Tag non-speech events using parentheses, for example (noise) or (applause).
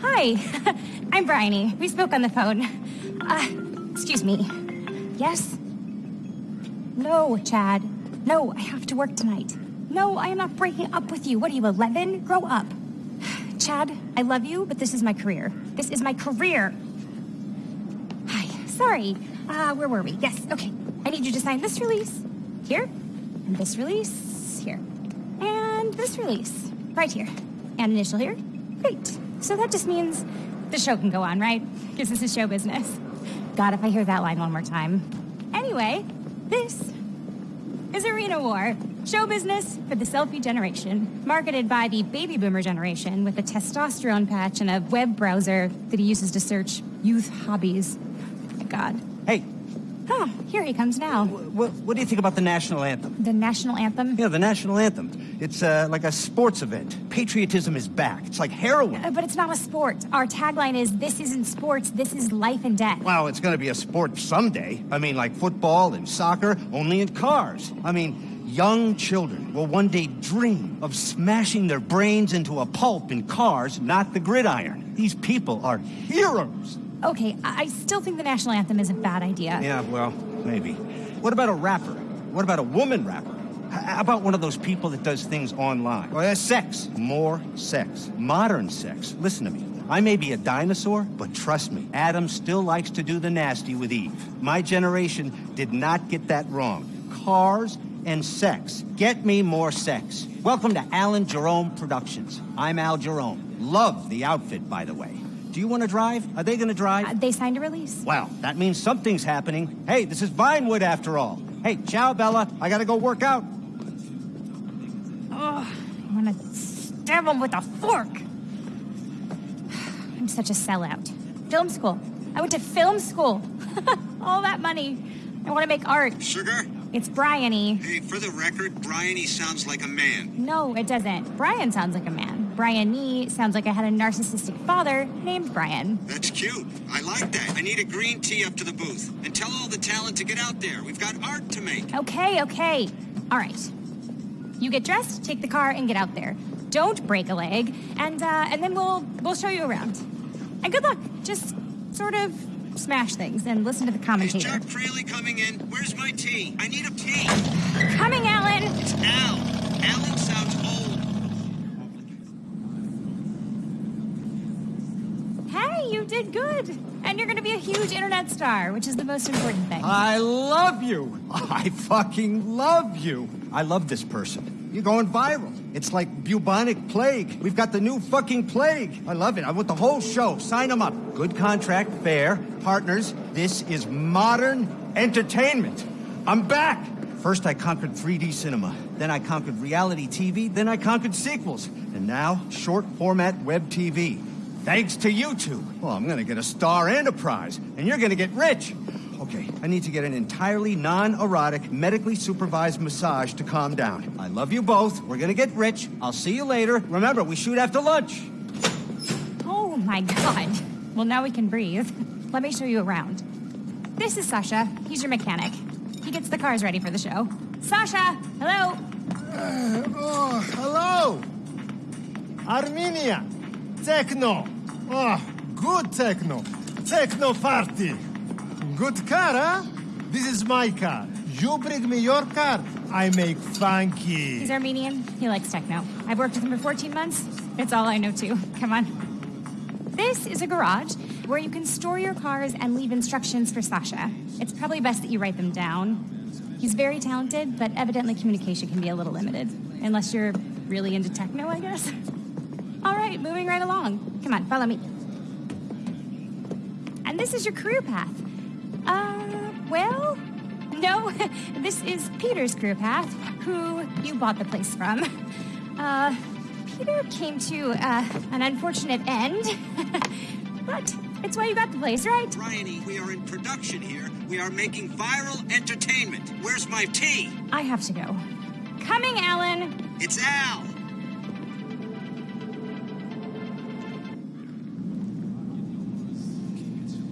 Hi, (laughs) I'm Bryony. We spoke on the phone. Uh, excuse me. Yes? No, Chad. No, I have to work tonight. No, I am not breaking up with you. What are you, 11? Grow up. (sighs) Chad, I love you, but this is my career. This is my career. Hi, sorry. Uh, where were we? Yes, okay. I need you to sign this release here, and this release here, and this release right here, and initial here. Great. So that just means the show can go on, right? Because this is show business. God, if I hear that line one more time. Anyway, this is Arena War. Show business for the selfie generation, marketed by the baby boomer generation with a testosterone patch and a web browser that he uses to search youth hobbies. My God. Oh, here he comes now. what, what do you think about the national anthem? The national anthem? Yeah, the national anthem. It's uh, like a sports event. Patriotism is back. It's like heroin. Uh, but it's not a sport. Our tagline is This isn't sports, this is life and death. Well, it's going to be a sport someday. I mean, like football and soccer, only in cars. I mean, young children will one day dream of smashing their brains into a pulp in cars, not the gridiron. These people are heroes. Okay, I still think the national anthem is a bad idea. Yeah, well, maybe. What about a rapper? What about a woman rapper? How about one of those people that does things online? Oh, well, there's sex. More sex. Modern sex. Listen to me. I may be a dinosaur, but trust me, Adam still likes to do the nasty with Eve. My generation did not get that wrong. Cars and sex. Get me more sex. Welcome to Alan Jerome Productions. I'm Al Jerome. Love the outfit, by the way. Do you want to drive? Are they going to drive? Uh, they signed a release. Well, that means something's happening. Hey, this is Vinewood after all. Hey, ciao, Bella. I gotta go work out. Oh, I want to stab him with a fork. (sighs) I'm such a sellout. Film school. I went to film school. (laughs) All that money. I want to make art. Sugar? It's Bryony. Hey, for the record, Brian, he sounds like a man. No, it doesn't. Brian sounds like a man. Bryony sounds like I had a narcissistic father named Brian. That's cute. I like that. I need a green tea up to the booth. And tell all the talent to get out there. We've got art to make. Okay, okay. All right. You get dressed, take the car, and get out there. Don't break a leg, and uh, and then we'll we'll show you around. And good luck. Just sort of smash things and listen to the commentator. Is. Jack Fraley coming in? Where's my tea? I need a tea. Coming, Alan. It's Al. Alan sounds You did good, and you're to be a huge internet star, which is the most important thing. I love you. I fucking love you. I love this person. You're going viral. It's like bubonic plague. We've got the new fucking plague. I love it. I want the whole show. Sign them up. Good contract, fair, partners. This is modern entertainment. I'm back. First, I conquered 3D cinema. Then I conquered reality TV. Then I conquered sequels. And now, short format web TV. Thanks to you two. Well, I'm gonna get a star and a prize, and you're gonna get rich. Okay, I need to get an entirely non-erotic, medically supervised massage to calm down. I love you both. We're gonna get rich. I'll see you later. Remember, we shoot after lunch. Oh my god. Well, now we can breathe. Let me show you around. This is Sasha. He's your mechanic. He gets the cars ready for the show. Sasha, hello. Uh, oh, hello! Armenia! Techno! Oh, good techno! Techno party! Good car, huh? This is my car. You bring me your car, I make funky. He's Armenian. He likes techno. I've worked with him for 14 months. It's all I know too. Come on. This is a garage where you can store your cars and leave instructions for Sasha. It's probably best that you write them down. He's very talented, but evidently communication can be a little limited. Unless you're really into techno, I guess. All right, moving right along. Come on, follow me. And this is your career path. Uh, well, no, (laughs) this is Peter's career path, who you bought the place from. Uh, Peter came to uh, an unfortunate end, (laughs) but it's why you got the place, right? Bryony, we are in production here. We are making viral entertainment. Where's my tea? I have to go. Coming, Alan. It's Al.